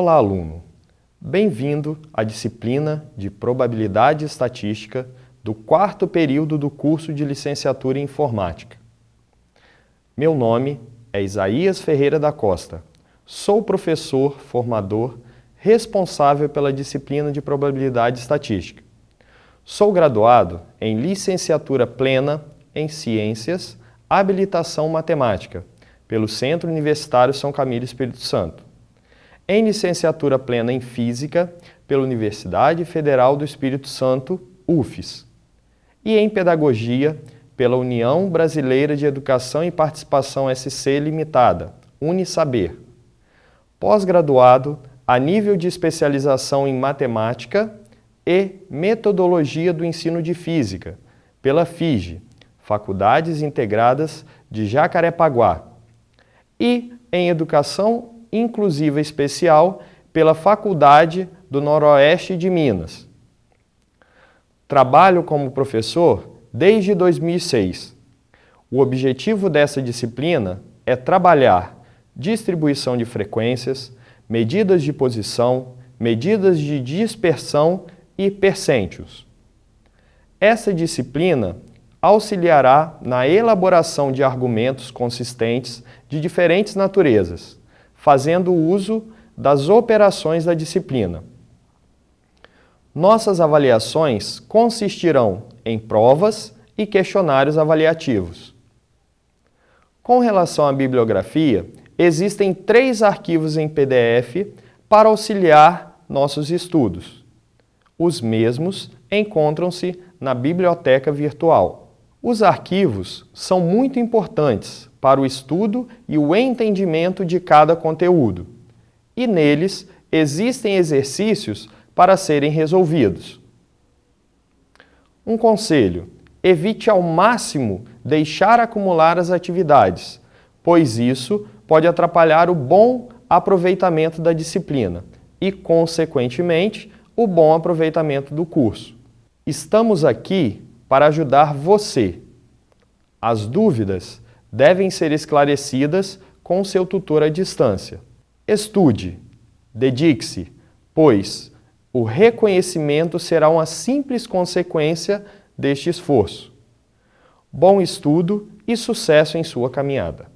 Olá, aluno! Bem-vindo à disciplina de Probabilidade Estatística do quarto período do curso de Licenciatura em Informática. Meu nome é Isaías Ferreira da Costa. Sou professor, formador, responsável pela disciplina de Probabilidade Estatística. Sou graduado em Licenciatura Plena em Ciências, Habilitação Matemática, pelo Centro Universitário São Camilo Espírito Santo em licenciatura plena em Física pela Universidade Federal do Espírito Santo, UFES, e em Pedagogia pela União Brasileira de Educação e Participação SC Limitada, Unisaber. Pós-graduado a nível de especialização em Matemática e Metodologia do Ensino de Física, pela FIGE, Faculdades Integradas de Jacarepaguá, e em Educação inclusiva especial pela Faculdade do Noroeste de Minas. Trabalho como professor desde 2006. O objetivo dessa disciplina é trabalhar distribuição de frequências, medidas de posição, medidas de dispersão e percentios. Essa disciplina auxiliará na elaboração de argumentos consistentes de diferentes naturezas, fazendo uso das operações da disciplina. Nossas avaliações consistirão em provas e questionários avaliativos. Com relação à bibliografia, existem três arquivos em PDF para auxiliar nossos estudos. Os mesmos encontram-se na biblioteca virtual. Os arquivos são muito importantes para o estudo e o entendimento de cada conteúdo. E neles existem exercícios para serem resolvidos. Um conselho: evite ao máximo deixar acumular as atividades, pois isso pode atrapalhar o bom aproveitamento da disciplina e, consequentemente, o bom aproveitamento do curso. Estamos aqui para ajudar você. As dúvidas devem ser esclarecidas com seu tutor à distância. Estude, dedique-se, pois o reconhecimento será uma simples consequência deste esforço. Bom estudo e sucesso em sua caminhada.